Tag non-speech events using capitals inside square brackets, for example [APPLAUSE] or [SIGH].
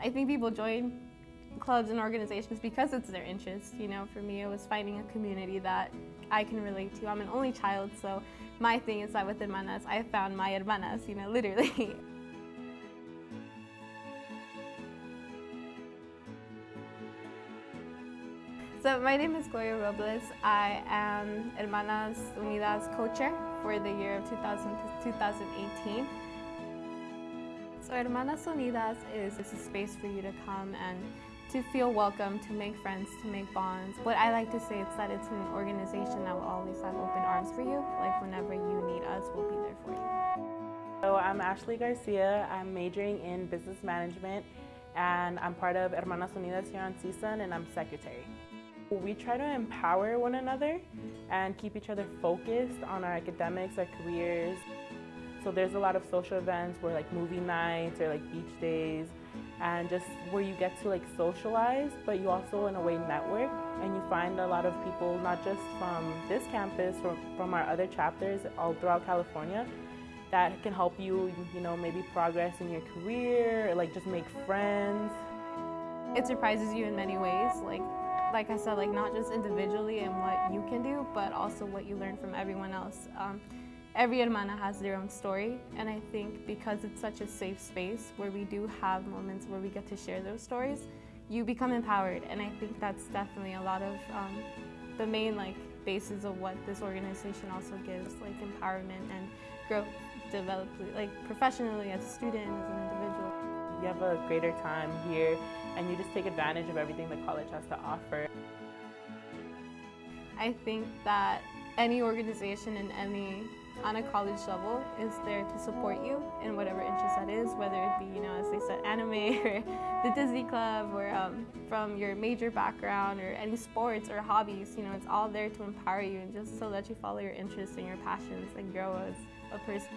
I think people join clubs and organizations because it's their interest. You know, for me, it was finding a community that I can relate to. I'm an only child, so my thing is that with hermanas, I found my hermanas, you know, [LAUGHS] literally. So my name is Gloria Robles. I am Hermanas Unidas co-chair for the year of 2000 to 2018. So Hermanas Unidas is, is a space for you to come and to feel welcome, to make friends, to make bonds. What I like to say is that it's an organization that will always have open arms for you. Like whenever you need us, we'll be there for you. So I'm Ashley Garcia. I'm majoring in business management and I'm part of Hermanas Unidas here on CSUN and I'm secretary. We try to empower one another and keep each other focused on our academics, our careers. So there's a lot of social events where like movie nights or like beach days and just where you get to like socialize, but you also in a way network and you find a lot of people, not just from this campus, from, from our other chapters all throughout California, that can help you, you know, maybe progress in your career, or, like just make friends. It surprises you in many ways, like like I said, like not just individually and what you can do, but also what you learn from everyone else. Um, every hermana has their own story, and I think because it's such a safe space where we do have moments where we get to share those stories, you become empowered, and I think that's definitely a lot of um, the main like basis of what this organization also gives, like empowerment and growth, develop like professionally as a student, as an individual. You have a greater time here and you just take advantage of everything the college has to offer. I think that any organization in any on a college level is there to support you in whatever interest that is, whether it be, you know, as they said, anime [LAUGHS] or the Disney Club or um, from your major background or any sports or hobbies, you know, it's all there to empower you and just so let you follow your interests and your passions and grow as a person.